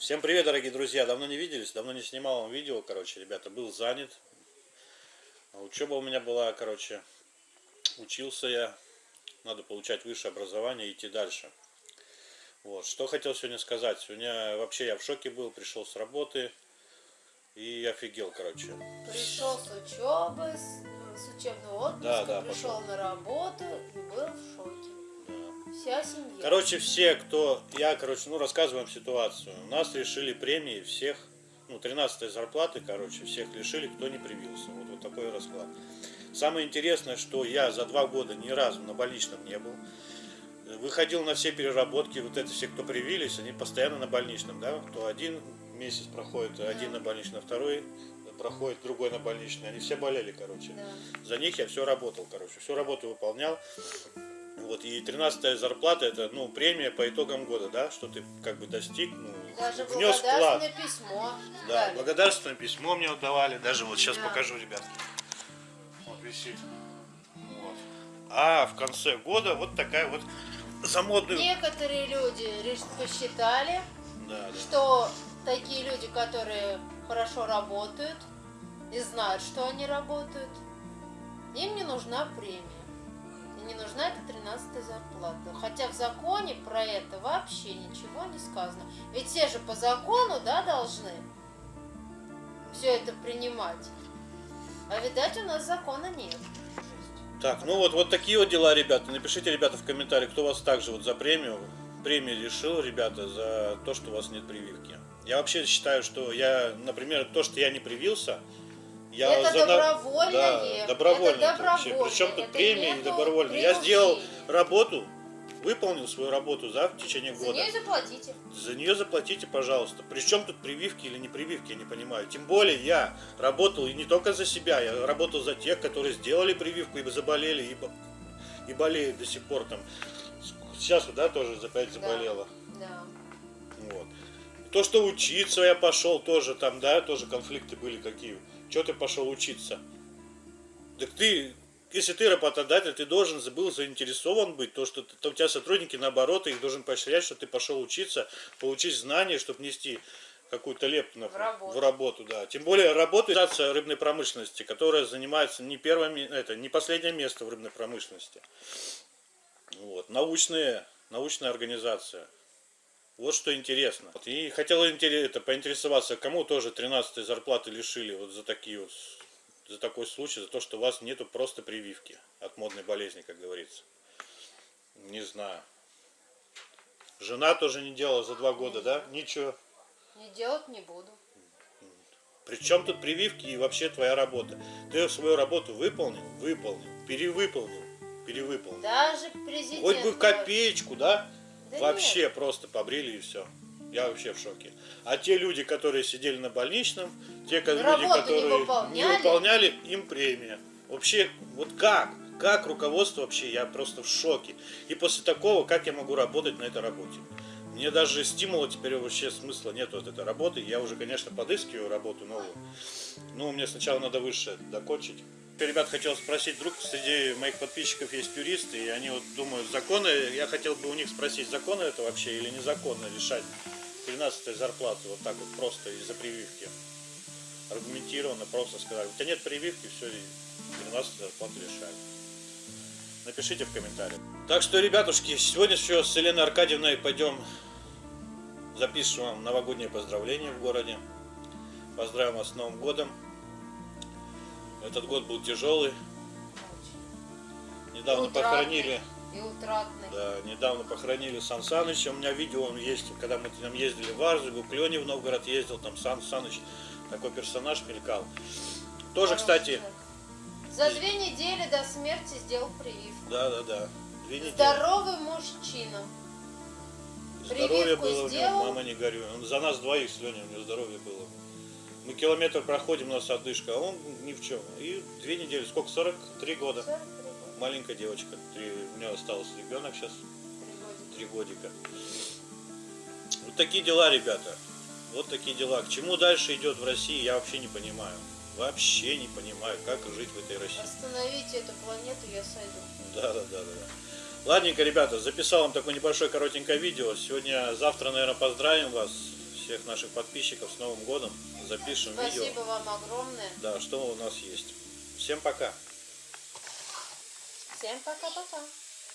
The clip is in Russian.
Всем привет, дорогие друзья! Давно не виделись, давно не снимал вам видео, короче, ребята, был занят. Учеба у меня была, короче, учился я. Надо получать высшее образование и идти дальше. Вот, что хотел сегодня сказать. Сегодня вообще я в шоке был, пришел с работы и офигел, короче. Пришел с учебы, с, с учебного отпуска, Да, да, пришел пошел. на работу и был в шоке. Да. Вся семья. Короче, все, кто... Я, короче, ну, рассказываю вам ситуацию. У нас решили премии всех, ну, 13 зарплаты, короче, всех лишили, кто не привился. Вот, вот такой расклад. Самое интересное, что я за два года ни разу на больничном не был. Выходил на все переработки, вот это все, кто привились, они постоянно на больничном, да? Кто один месяц проходит, один на больничном, второй проходит, другой на больничный. Они все болели, короче. Да. За них я все работал, короче, всю работу выполнял. Вот, и 13 зарплата это, ну, премия по итогам года, да, что ты как бы достиг, ну, Даже внес вклад. благодарственное письмо. Да, дали. благодарственное письмо мне вот давали, даже вот сейчас Да. покажу, ребят. Вот висит. Вот. А в конце года вот такая вот за модную... Некоторые люди посчитали, Да, да. что такие люди, которые хорошо работают и знают, что они работают, им не нужна премия. Не нужна эта 13 зарплата. Хотя в законе про это вообще ничего не сказано. Ведь все же по закону, да, должны все это принимать. А видать, у нас закона нет. Так, ну вот, вот такие вот дела, ребята. Напишите, ребята, в комментариях, кто вас также вот за премию, премию лишил, ребята, за то, что у вас нет прививки. Я вообще считаю, что я, например, то, что я не привился, я Это за добровольное. Да, добровольно. Это это вообще. добровольно. Причем тут Это не нету добровольно. Я сделал работу, выполнил свою работу за в течение За года. нее заплатите. За нее заплатите, пожалуйста. Причем тут прививки или не прививки, я не понимаю. Тем более я работал и не только за себя, я работал за тех, которые сделали прививку и заболели, и, и болеют до сих пор там. Сейчас да, тоже опять заболела. Да. Вот. То, что учиться я пошел, тоже там, да, тоже конфликты были какие. Чего ты пошел учиться? Так ты, если ты работодатель, ты должен был заинтересован быть, то, что ты- у тебя сотрудники, наоборот, ты их должен поощрять, что ты пошел учиться, получить знания, чтобы нести какую-то лепту В работу. в работу, да. Тем более работает рыбной промышленности, которая занимается не первое, ме- это не последнее место в рыбной промышленности. Вот. Научные, научная организация. Вот что интересно. Вот, И хотел это, поинтересоваться, кому тоже 13 зарплаты лишили вот за такие вот за такой случай, за то, что у вас нету просто прививки от модной болезни, как говорится. Не знаю. Жена тоже не делала за два года, да? Ничего. Не делать не буду. Причем тут прививки и вообще твоя работа? Ты свою работу выполнил? Выполнил. Перевыполнил? Перевыполнил. Даже президент. Хоть бы копеечку, да? Да вообще просто побрили и все. Я вообще в шоке. А те люди, которые сидели на больничном, те люди, Работу не которые не выполняли. выполняли, им премия. Вообще, вот как? Как руководство вообще? Я просто в шоке. И после такого, как я могу работать на этой работе? Мне даже стимула теперь вообще смысла нет вот этой работы. Я уже, конечно, подыскиваю работу новую. Ну, мне сначала надо выше докончить. Ребят, хотел спросить, вдруг среди моих подписчиков есть юристы, и они вот думают, законы, я хотел бы у них спросить, законы это вообще или незаконно решать 13 зарплату вот так вот просто из-за прививки? Аргументированно просто сказали, у тебя нет прививки, все, 13 зарплату лишают. Напишите в комментариях. Так что, ребятушки, сегодня еще с Еленой Аркадьевной пойдем запишем вам новогоднее поздравление в городе. Поздравим вас с Новым годом. Этот год был тяжелый. Недавно Утратный. похоронили, И утратный. да, недавно похоронили Сан Саныча. У меня видео он есть, когда мы там ездили в Арзугу, Клене в Новгород ездил, там Сан Саныч, такой персонаж мелькал. Тоже, Хороший кстати, человек. За две недели до смерти сделал прививку. да, да, да. Две недели. Здоровый мужчина. Здоровье Прививку было у него, сделал? мама не горюй. Он за нас двоих с Леней, у него здоровье было. Мы километр проходим, у нас одышка, а он ни в чем. И две недели, сколько, 43 года. 43 года. Маленькая девочка, три, у нее остался ребенок сейчас, Три годика. Вот такие дела, ребята. Вот такие дела. К чему дальше идет в России, я вообще не понимаю. Вообще не понимаю, как жить в этой России. Остановите эту планету, я сойду. Да, да, да. да. Ладненько, ребята, записал вам такое небольшое коротенькое видео. Сегодня, завтра, наверное, поздравим вас. Всех наших подписчиков с Новым годом. Запишем видео. Спасибо вам огромное. Да, что у нас есть. Всем пока. Всем пока-пока.